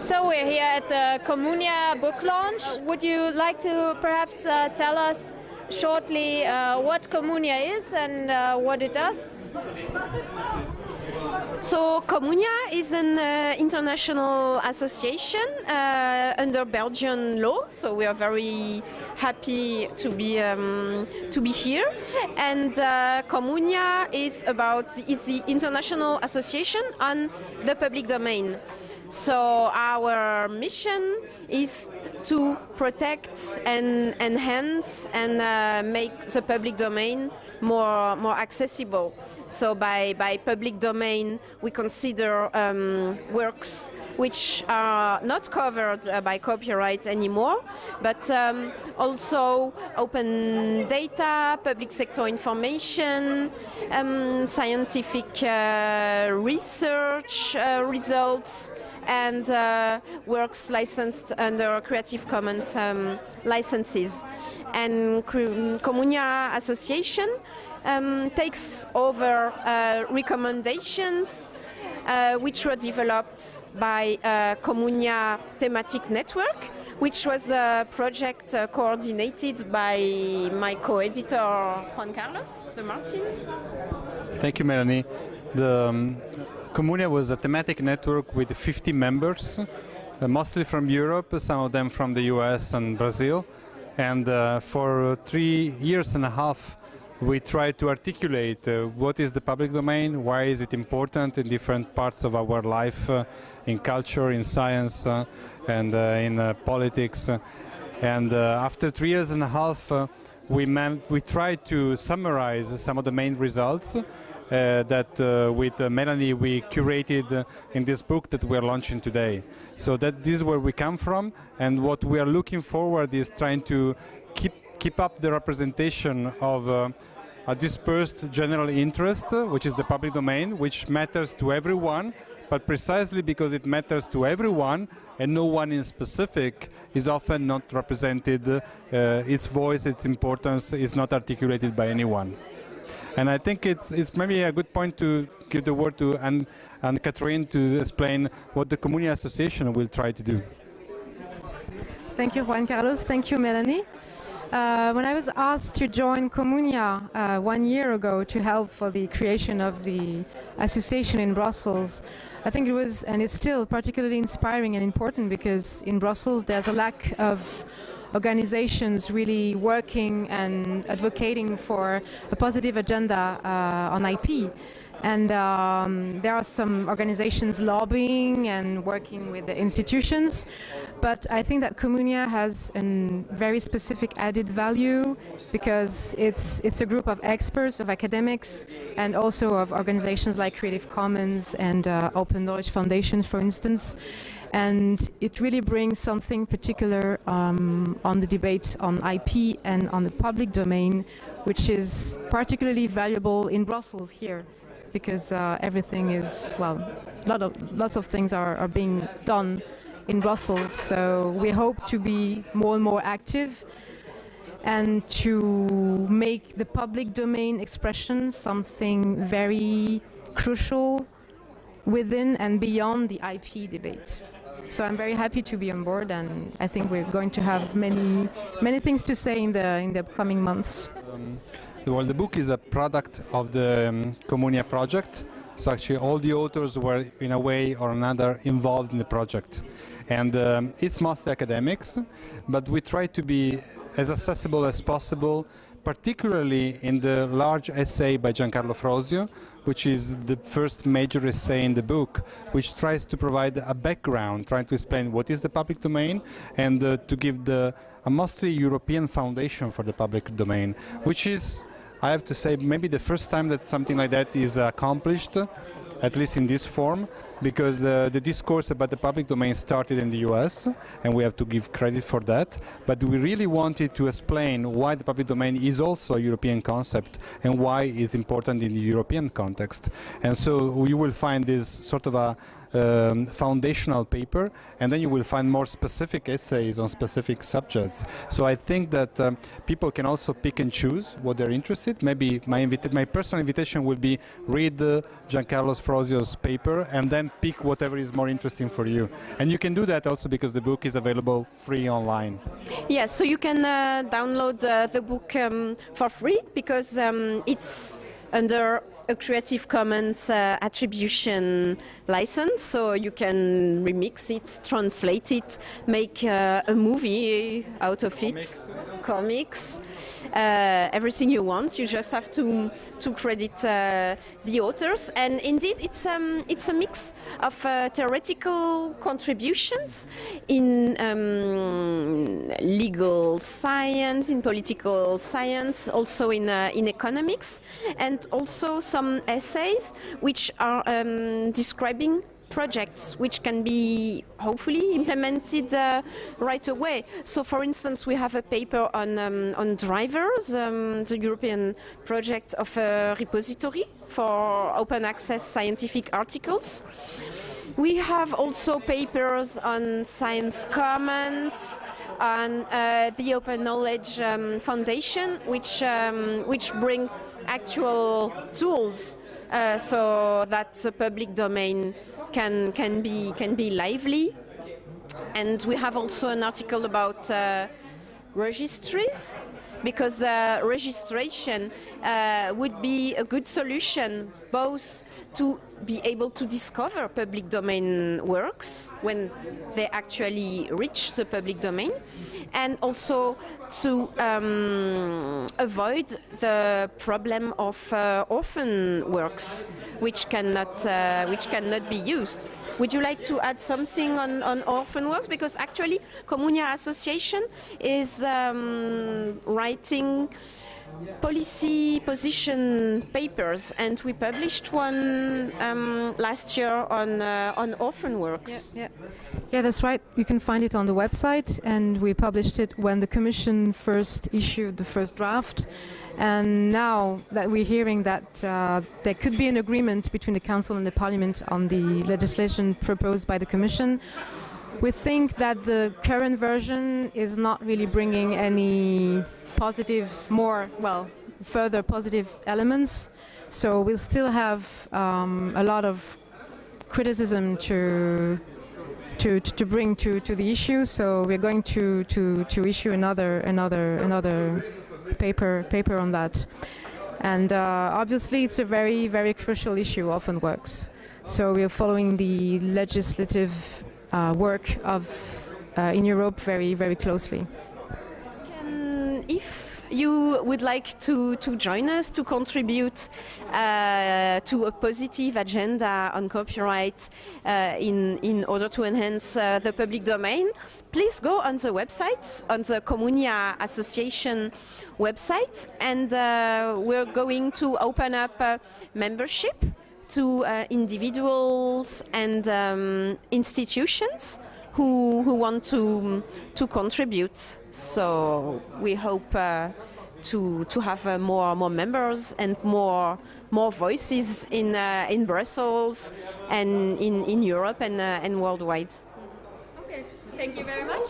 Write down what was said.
So we're here at the Communia book launch. Would you like to perhaps uh, tell us shortly uh, what Communia is and uh, what it does? So Communia is an uh, international association uh, under Belgian law. So we are very happy to be um, to be here. And uh, Communia is about is the international association on the public domain. So our mission is to protect and enhance and uh, make the public domain more more accessible. So by, by public domain, we consider um, works which are not covered uh, by copyright anymore, but um, also open data, public sector information, um, scientific uh, research uh, results, and uh, works licensed under Creative Commons um, licenses. And Communia Association um, takes over uh, recommendations uh, which were developed by uh, Communia Thematic Network, which was a project uh, coordinated by my co-editor Juan Carlos de Martin. Thank you, Melanie. The um, Communia was a thematic network with 50 members, uh, mostly from Europe, some of them from the US and Brazil. And uh, for three years and a half, we tried to articulate uh, what is the public domain, why is it important in different parts of our life, uh, in culture, in science, uh, and uh, in politics. And after three years and a half, we, we tried to summarize some of the main results Uh, that uh, with uh, Melanie we curated in this book that we are launching today. So that this is where we come from, and what we are looking forward is trying to keep keep up the representation of a dispersed general interest, which is the public domain, which matters to everyone, but precisely because it matters to everyone and no one in specific is often not represented, uh, its voice, its importance is not articulated by anyone. And I think it's, it's maybe a good point to give the word to Anne, and Catherine to explain what the Communia Association will try to do. Thank you, Juan Carlos. Thank you, Melanie. Uh, when I was asked to join Communia uh, one year ago to help for the creation of the association in Brussels, I think it was, and it's still particularly inspiring and important because in Brussels there's a lack of organizations really working and advocating for a positive agenda uh, on IP. And um, there are some organizations lobbying and working with the institutions, but I think that Communia has a very specific added value because it's, it's a group of experts, of academics, and also of organizations like Creative Commons and uh, Open Knowledge Foundation, for instance. And it really brings something particular um, on the debate on IP and on the public domain, which is particularly valuable in Brussels here because uh, everything is, well, lot of, lots of things are, are being done in Brussels. So we hope to be more and more active and to make the public domain expression something very crucial within and beyond the IP debate. So I'm very happy to be on board and I think we're going to have many many things to say in the in the coming months. Um, well, the book is a product of the um, Communia project. So actually all the authors were in a way or another involved in the project. And um, it's mostly academics, but we try to be as accessible as possible, particularly in the large essay by Giancarlo Frosio, which is the first major essay in the book, which tries to provide a background, trying to explain what is the public domain and uh, to give the a mostly European foundation for the public domain, which is I have to say maybe the first time that something like that is accomplished, at least in this form, because the, the discourse about the public domain started in the US, and we have to give credit for that, but we really wanted to explain why the public domain is also a European concept and why it's important in the European context. And so you will find this sort of a um, foundational paper, and then you will find more specific essays on specific subjects. So I think that um, people can also pick and choose what they're interested. Maybe my, my personal invitation will be read uh, Giancarlo Sfrosio's paper and then pick whatever is more interesting for you. And you can do that also because the book is available free online. Yes, so you can uh, download uh, the book um, for free because um, it's under a Creative Commons uh, attribution license, so you can remix it, translate it, make uh, a movie out of comics. it, comics, uh, everything you want. You just have to to credit uh, the authors, and indeed, it's um, it's a mix of uh, theoretical contributions in um, legal science, in political science, also in uh, in economics, and also some essays which are um, describing projects which can be hopefully implemented uh, right away. So, for instance, we have a paper on um, on drivers, um, the European project of a repository for open access scientific articles. We have also papers on science commons, on uh, the Open Knowledge um, Foundation, which um, which bring actual tools uh, so that the public domain can can be can be lively. And we have also an article about uh, registries because uh, registration uh, would be a good solution both to be able to discover public domain works when they actually reach the public domain and also to um, avoid the problem of uh, orphan works which cannot uh, which cannot be used would you like to add something on, on orphan works? Because actually, Communia Association is um, writing policy position papers, and we published one um, last year on uh, on orphan works. Yeah, yeah. yeah, that's right. You can find it on the website, and we published it when the Commission first issued the first draft. And now that we're hearing that uh, there could be an agreement between the Council and the Parliament on the legislation proposed by the Commission, we think that the current version is not really bringing any positive, more, well, further positive elements. So we'll still have um, a lot of criticism to to, to bring to, to the issue. So we're going to, to, to issue another another another paper paper on that. And uh, obviously, it's a very very crucial issue. Orphan works. So we are following the legislative uh, work of uh, in Europe very very closely. You would like to, to join us to contribute uh, to a positive agenda on copyright uh, in, in order to enhance uh, the public domain, please go on the website, on the Communia Association website, and uh, we're going to open up membership to uh, individuals and um, institutions who, who want to, to contribute. So we hope uh, to, to have uh, more, more members and more, more voices in, uh, in Brussels and in, in Europe and, uh, and worldwide. Okay, thank you very much.